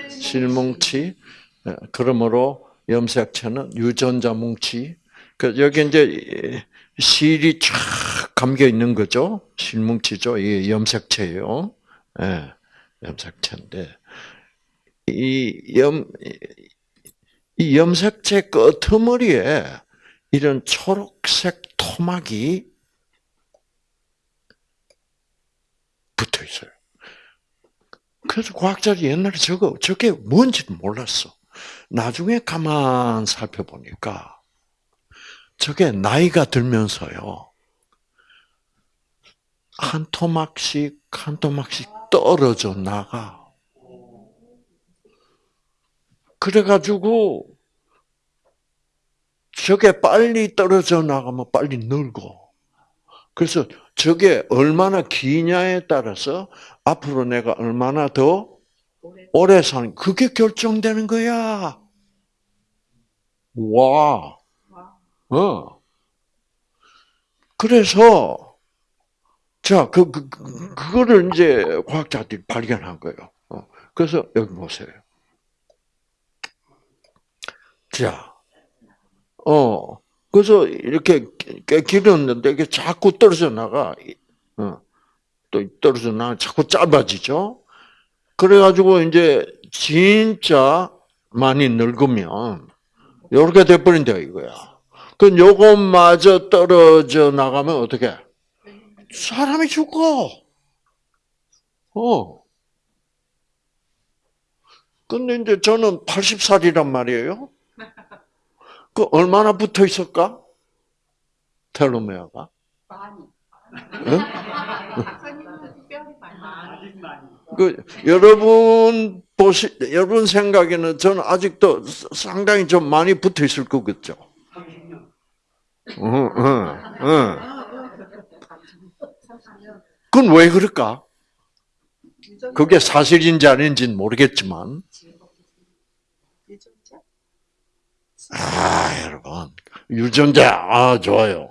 실뭉치. 네, 그러므로 염색체는 유전자 뭉치. 그 여기 이제 실이 쫙 감겨 있는 거죠. 실뭉치죠. 이 염색체예요. 예, 염색체인데 이 염, 이 염색체 끄트머리에 이런 초록색 토막이 붙어 있어요. 그래서 과학자들이 옛날에 저거, 저게 뭔지 몰랐어. 나중에 가만 살펴보니까 저게 나이가 들면서요. 한 토막씩, 한 토막씩 떨어져 나가. 그래가지고, 저게 빨리 떨어져 나가면 빨리 늙어. 그래서 저게 얼마나 기냐에 따라서 앞으로 내가 얼마나 더 오래 사는, 그게 결정되는 거야. 와. 어. 그래서, 자, 그, 그, 그, 그거를 이제 과학자들이 발견한 거예요. 어. 그래서 여기 보세요. 자, 어, 그래서 이렇게 길었는데 이게 자꾸 떨어져 나가. 어, 또 떨어져 나가 자꾸 짧아지죠. 그래가지고 이제 진짜 많이 늙으면 이렇게 돼버린다 이거야. 그 요것마저 떨어져 나가면 어떻게? 사람이 죽어. 어. 근데 이제 저는 80살이란 말이에요. 그 얼마나 붙어 있을까? 텔로메어가? 많이. 응? 그 여러분 보시 여러분 생각에는 저는 아직도 상당히 좀 많이 붙어 있을 거겠죠. 응, 응, 응. 그건 왜 그럴까? 그게 사실인지 아닌지는 모르겠지만, 유전자? 아 여러분 유전자 아 좋아요.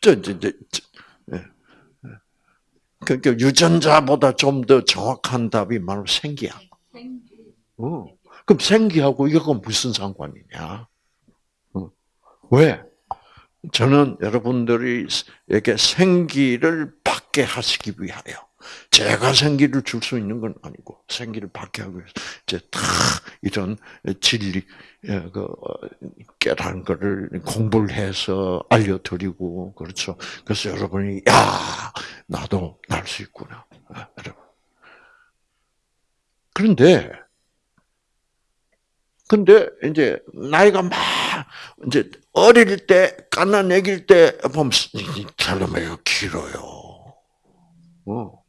저, 저, 저, 저 예. 그러니까 유전자보다 좀 더 정확한 답이 바로 생기야. 생기. 어. 그럼 생기하고 이거가 무슨 상관이냐? 어. 왜? 저는 여러분들에게 생기를 받게 하시기 위하여 제가 생기를 줄 수 있는 건 아니고 생기를 받게 위해서 이제 다 이런 진리 예, 그 어, 깨라는 거를 공부를 해서 알려드리고 그렇죠. 그래서 여러분이 야 나도 날 수 있구나, 아, 여러분. 그런데 근데 이제 나이가 막 이제 어릴 때 깐난 애길 때 보면 텔로메가 길어요. 어.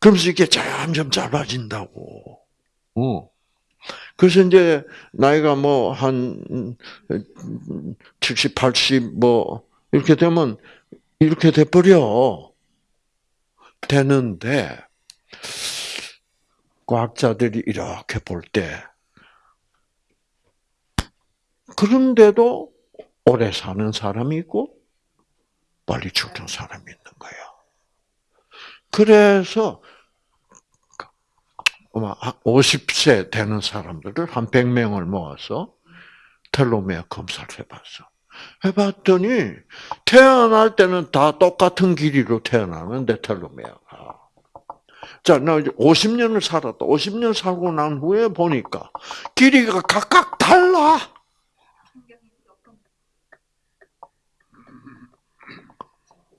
그러면서 이게 점점 짧아진다고. 어. 그래서 이제 나이가 뭐 한 70, 80 뭐 이렇게 되면 이렇게 돼 버려. 되는데 과학자들이 이렇게 볼 때 그런데도 오래 사는 사람이 있고 빨리 죽는 사람이 있는. 그래서 50세 되는 사람들을 한 100명을 모아서 텔로메어 검사를 해봤어. 해봤더니 태어날 때는 다 똑같은 길이로 태어나는데 텔로메어가. 자, 나 이제 50년을 살았다. 50년 살고 난 후에 보니까 길이가 각각 달라.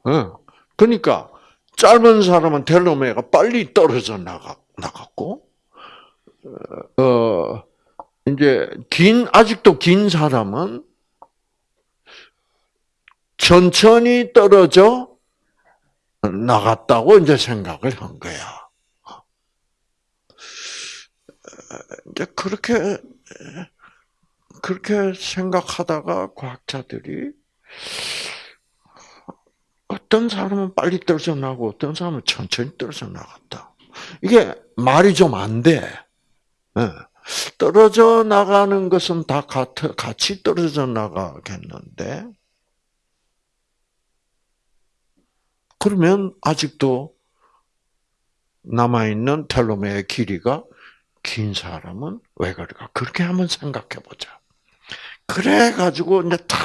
어. 그러니까 짧은 사람은 텔로메어가 빨리 떨어져 나가 나갔고, 어 이제 긴 아직도 긴 사람은 천천히 떨어져 나갔다고 이제 생각을 한 거야. 이제 그렇게 그렇게 생각하다가 과학자들이 어떤 사람은 빨리 떨어져 나고 어떤 사람은 천천히 떨어져 나갔다. 이게 말이 좀 안 돼. 예. 떨어져 나가는 것은 다 같이 떨어져 나가겠는데, 그러면 아직도 남아있는 텔로메의 길이가 긴 사람은 왜 그럴까? 그렇게 한번 생각해 보자. 그래가지고 이제 다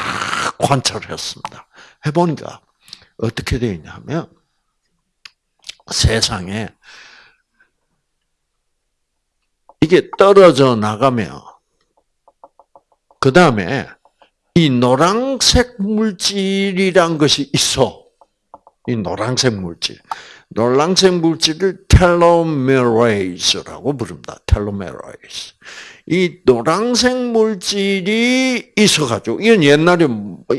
관찰을 했습니다. 해보니까 어떻게 되어 있냐면 세상에 이게 떨어져 나가면 그 다음에 이 노란색 물질이란 것이 있어. 이 노란색 물질. 노란색 물질을 telomerase라고 부릅니다. telomerase. 이 노란색 물질이 있어가지고, 이건 옛날에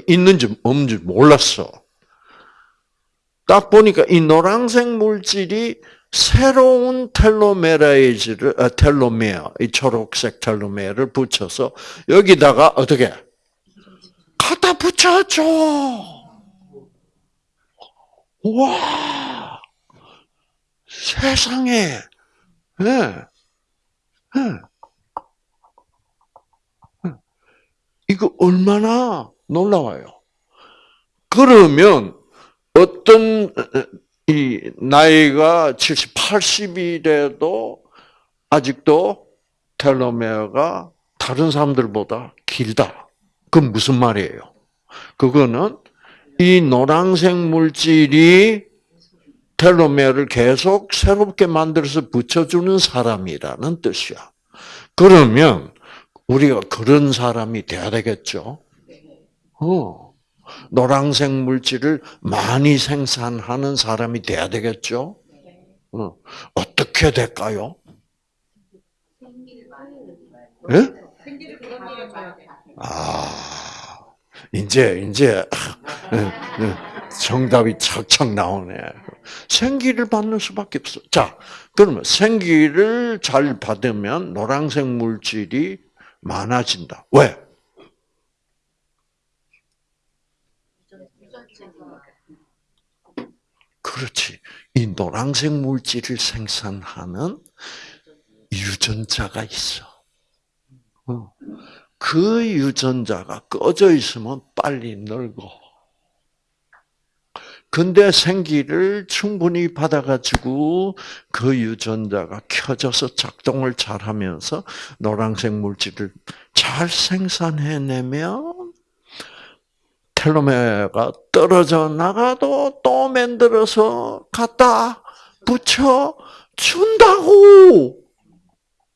있는지 없는지 몰랐어. 딱 보니까 이 노란색 물질이 새로운 telomerase를, 아, 텔로메어, 이 초록색 telomere를 붙여서 여기다가 어떻게? 갖다 붙여줘! 와! 세상에! 예. 예. 이거 얼마나 놀라워요. 그러면 어떤 이 나이가 70, 80이라도 아직도 텔로메어가 다른 사람들보다 길다. 그건 무슨 말이에요? 그거는 이 노란색 물질이 텔로메어를 계속 새롭게 만들어서 붙여주는 사람이라는 뜻이야. 그러면 우리가 그런 사람이 돼야 되겠죠? 어. 노란색 물질을 많이 생산하는 사람이 돼야 되겠죠? 어. 어떻게 될까요? 예? 아, 이제, 이제, 예, 예, 정답이 척척 나오네. 생기를 받는 수밖에 없어. 자, 그러면 생기를 잘 받으면 노란색 물질이 많아진다. 왜? 그렇지. 이 노란색 물질을 생산하는 유전자가 있어. 어. 그 유전자가 꺼져 있으면 빨리 늙어. 근데 생기를 충분히 받아가지고 그 유전자가 켜져서 작동을 잘 하면서 노란색 물질을 잘 생산해내면 텔로메어가 떨어져 나가도 또 만들어서 갖다 붙여 준다고!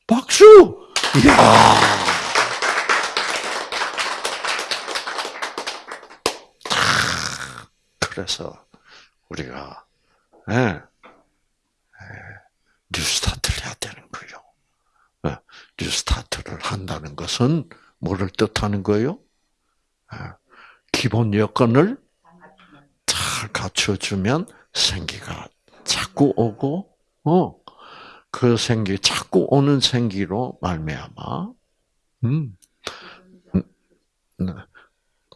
박수! 이야! 그래서 우리가 예, 예, 뉴스타트를 해야 되는 거예요. 예, 뉴스타트를 한다는 것은 뭐를 뜻하는 거예요? 예, 기본 여건을 잘 갖춰주면 생기가 자꾸 오고, 어, 그 생기 자꾸 오는 생기로 말미암아, 음, 음, 네.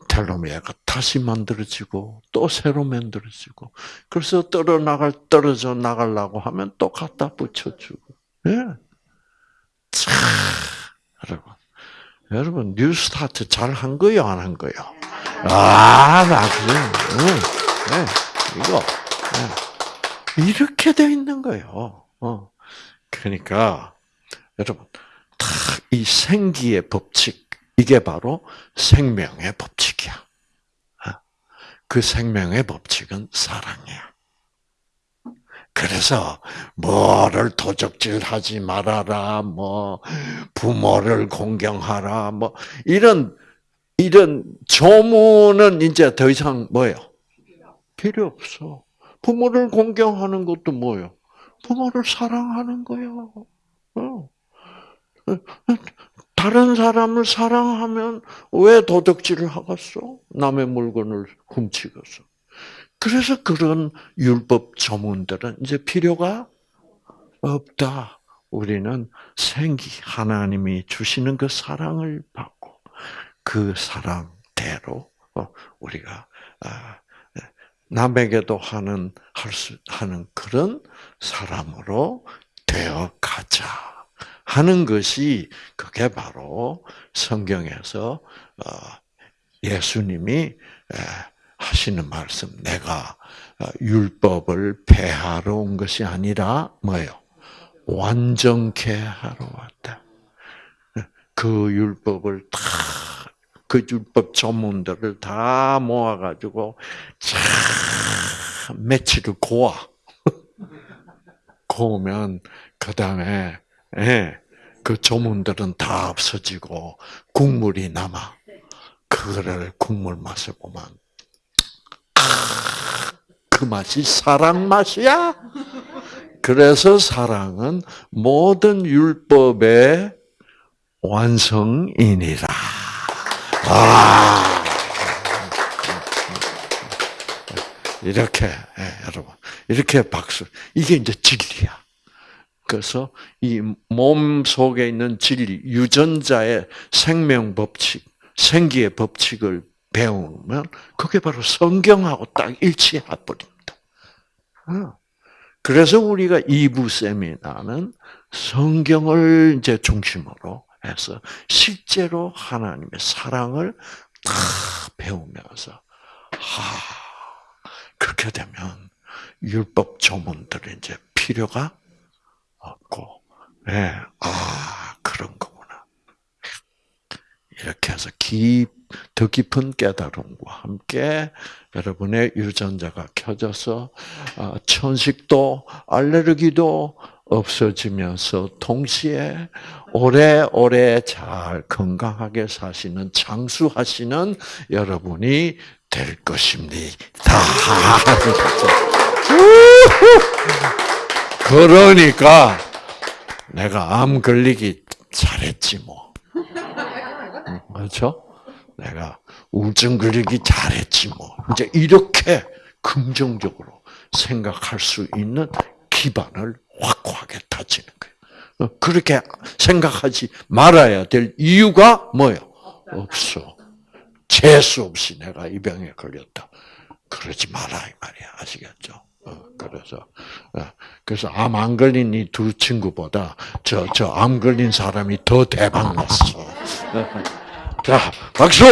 텔로메아가 다시 만들어지고 또 새로 만들어지고 그래서 떨어 나갈 떨어져 나가려고 하면 또 갖다 붙여주고 예. 참 여러분 여러분 뉴스타트 잘 한 거요 안 한 거요? 아나 그래 응. 네. 이거 네. 이렇게 돼 있는 거예요. 어. 그러니까 여러분 다 이 생기의 법칙 이게 바로 생명의 법칙이야. 어? 그 생명의 법칙은 사랑이야. 그래서 뭐를 도적질하지 말아라, 뭐 부모를 공경하라, 뭐 이런 이런 조문은 이제 더 이상 뭐예요? 필요 없어. 부모를 공경하는 것도 뭐예요? 부모를 사랑하는 거예요. 어. 다른 사람을 사랑하면 왜 도덕질을 하겠어? 남의 물건을 훔치겠어. 그래서 그런 율법 조문들은 이제 필요가 없다. 우리는 생기, 하나님이 주시는 그 사랑을 받고 그 사랑대로 어, 우리가 아, 남에게도 하는 할 수 하는 그런 사람으로 되어 가자. 하는 것이 그게 바로 성경에서 어, 예수님이 하시는 말씀. 내가 어, 율법을 폐하러 온 것이 아니라 뭐예요? 완전케 하러 왔다. 그 율법을 다, 그 율법 전문들을 다 모아가지고, 참, 며칠을 고아. 고우면, 그 다음에, 예, 그 조문들은 다 없어지고 국물이 남아. 그거를 국물 맛을 보면 그 맛이 사랑 맛이야. 그래서 사랑은 모든 율법의 완성이니라. 아. 이렇게 예, 여러분 이렇게 박수 이게 이제 진리야. 그래서 이 몸 속에 있는 진리 유전자의 생명 법칙, 생기의 법칙을 배우면 그게 바로 성경하고 딱 일치해 버립니다. 어. 그래서 우리가 2부 세미나는 성경을 이제 중심으로 해서 실제로 하나님의 사랑을 다 배우면서 하 그렇게 되면 율법 조문들이 이제 필요가 없고, 예, 아 그런 거구나. 이렇게 해서 깊, 더 깊은 깨달음과 함께 여러분의 유전자가 켜져서 아, 천식도 알레르기도 없어지면서 동시에 오래오래 잘 건강하게 사시는 장수하시는 여러분이 될 것입니다. 그러니까 내가 암 걸리기 잘했지 뭐. 그렇죠? 내가 우울증 걸리기 잘했지 뭐. 이제 이렇게 긍정적으로 생각할 수 있는 기반을 확고하게 다지는 거예요. 어, 그렇게 생각하지 말아야 될 이유가 뭐예요? 없어. 재수 없이 내가 이 병에 걸렸다. 그러지 마라 이 말이야. 아시겠죠? 어, 그래서 어, 그래서 암 안 걸린 이 두 친구보다 저 저 암 걸린 사람이 더 대박 났어. 자 박수.